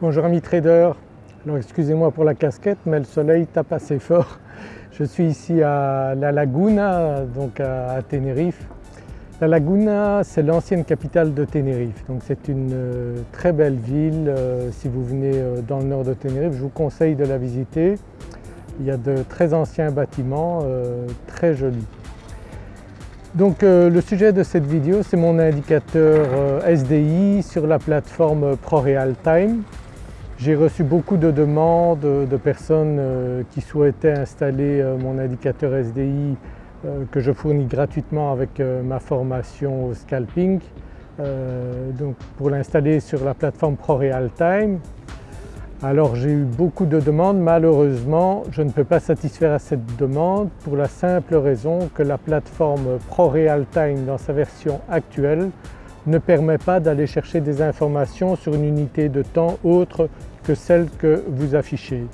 Bonjour amis traders, alors excusez-moi pour la casquette mais le soleil tape assez fort. Je suis ici à La Laguna, donc à Tenerife. La Laguna c'est l'ancienne capitale de Tenerife, donc c'est une euh, très belle ville. Euh, si vous venez euh, dans le nord de Tenerife, je vous conseille de la visiter. Il y a de très anciens bâtiments, très jolis. Donc le sujet de cette vidéo c'est mon indicateur SDI sur la plateforme ProRealTime. J'ai reçu beaucoup de demandes de personnes euh, qui souhaitaient installer mon indicateur SDI que je fournis gratuitement avec ma formation au scalping. donc pour l'installer sur la plateforme ProRealTime, alors j'ai eu beaucoup de demandes, malheureusement je ne peux pas satisfaire à cette demande pour la simple raison que la plateforme ProRealTime dans sa version actuelle ne permet pas d'aller chercher des informations sur une unité de temps autre que celle que vous affichez.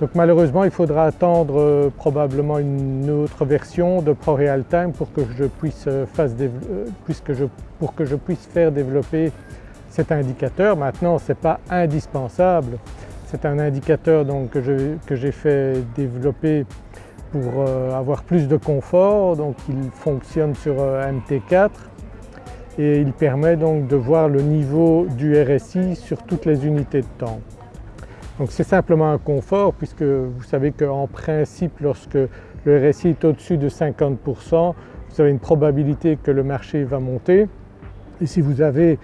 Donc malheureusement il faudra attendre euh, probablement une autre version de ProRealTime pour que je puisse, euh, euh, pour que je puisse faire développer cet indicateur. Maintenant ce n'est pas indispensable, c'est un indicateur que j'ai fait développer pour avoir plus de confort, donc il fonctionne sur euh, MT4 et il permet donc de voir le niveau du RSI sur toutes les unités de temps. Donc c'est simplement un confort puisque vous savez qu'en principe lorsque le RSI est au-dessus de 50% vous avez une probabilité que le marché va monter et si vous avez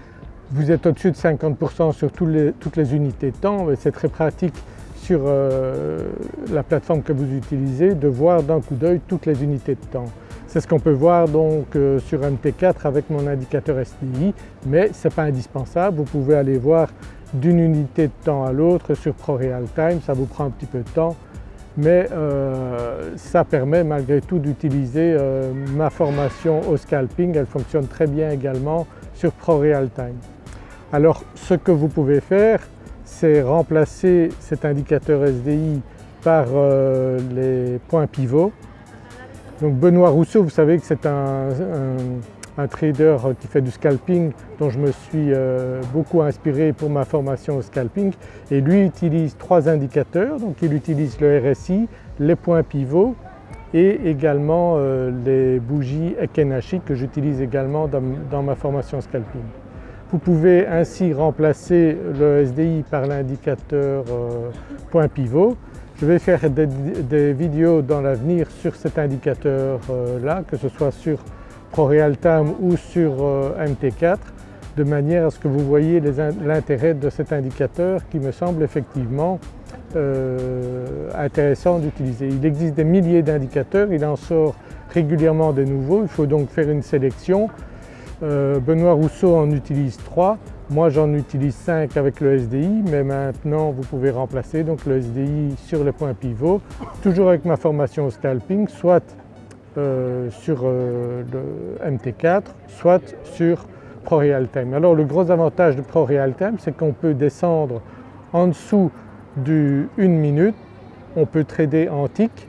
vous êtes au-dessus de 50% sur toutes les unités de temps, c'est très pratique sur euh, la plateforme que vous utilisez de voir d'un coup d'œil toutes les unités de temps. C'est ce qu'on peut voir donc euh, sur MT4 avec mon indicateur SDI mais ce n'est pas indispensable, vous pouvez aller voir d'une unité de temps à l'autre sur ProRealTime, ça vous prend un petit peu de temps mais euh, ça permet malgré tout d'utiliser ma formation au scalping, elle fonctionne très bien également sur ProRealTime. Alors ce que vous pouvez faire c'est remplacer cet indicateur SDI par euh, les points pivots. Benoît Rousseau, vous savez que c'est un, trader qui fait du scalping dont je me suis euh, beaucoup inspiré pour ma formation au scalping et lui utilise trois indicateurs, donc il utilise le RSI, les points pivots et également euh, les bougies Ekenashi que j'utilise également dans ma formation scalping. Vous pouvez ainsi remplacer le SDI par l'indicateur euh, point pivot. Je vais faire des, vidéos dans l'avenir sur cet indicateur euh, que ce soit sur ProRealTime ou sur euh, MT4 de manière à ce que vous voyez l'intérêt de cet indicateur qui me semble effectivement intéressant d'utiliser. Il existe des milliers d'indicateurs, il en sort régulièrement des nouveaux, il faut donc faire une sélection. Euh, Benoît Rousseau en utilise 3, moi j'en utilise 5 avec le SDI mais maintenant vous pouvez remplacer donc le SDI sur le point pivot, toujours avec ma formation au scalping, soit euh, sur euh, le MT4, soit sur ProRealTime. Alors le gros avantage de ProRealTime c'est qu'on peut descendre en dessous du 1 minute, on peut trader en tick.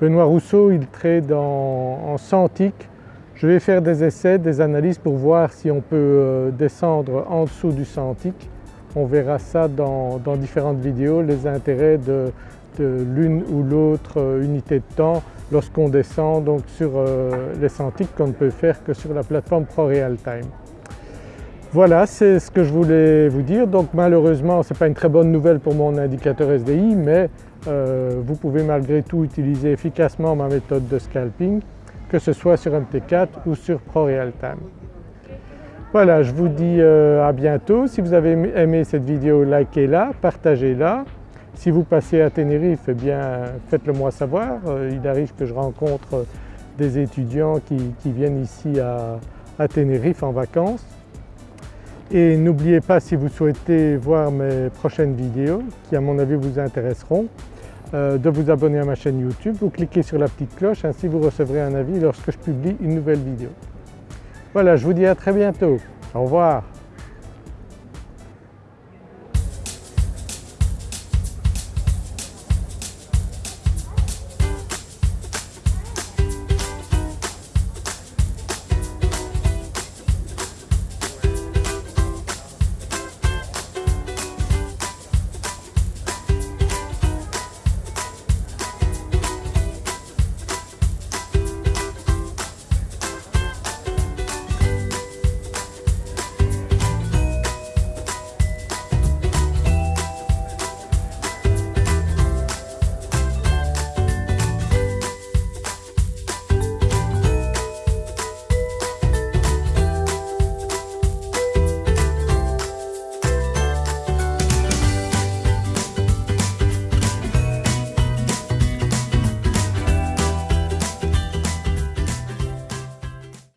Benoît Rousseau il trade en 100 ticks je vais faire des essais, des analyses pour voir si on peut euh, descendre en dessous du centique. On verra ça dans, différentes vidéos, les intérêts de, l'une ou l'autre euh, unité de temps lorsqu'on descend donc sur euh, les centiques qu'on ne peut faire que sur la plateforme ProRealTime. Voilà, c'est ce que je voulais vous dire. Donc malheureusement ce n'est pas une très bonne nouvelle pour mon indicateur SDI mais vous pouvez malgré tout utiliser efficacement ma méthode de scalping que ce soit sur MT4 ou sur ProRealTime. Voilà, je vous dis euh, à bientôt. Si vous avez aimé cette vidéo, likez-la, partagez-la. Si vous passez à Tenerife, eh bien faites-le moi savoir. Euh, il arrive que je rencontre des étudiants qui, viennent ici à, à Tenerife en vacances. Et n'oubliez pas si vous souhaitez voir mes prochaines vidéos qui à mon avis vous intéresseront, euh, de vous abonner à ma chaîne YouTube, vous cliquez sur la petite cloche, ainsi vous recevrez un avis lorsque je publie une nouvelle vidéo. Voilà, je vous dis à très bientôt. Au revoir.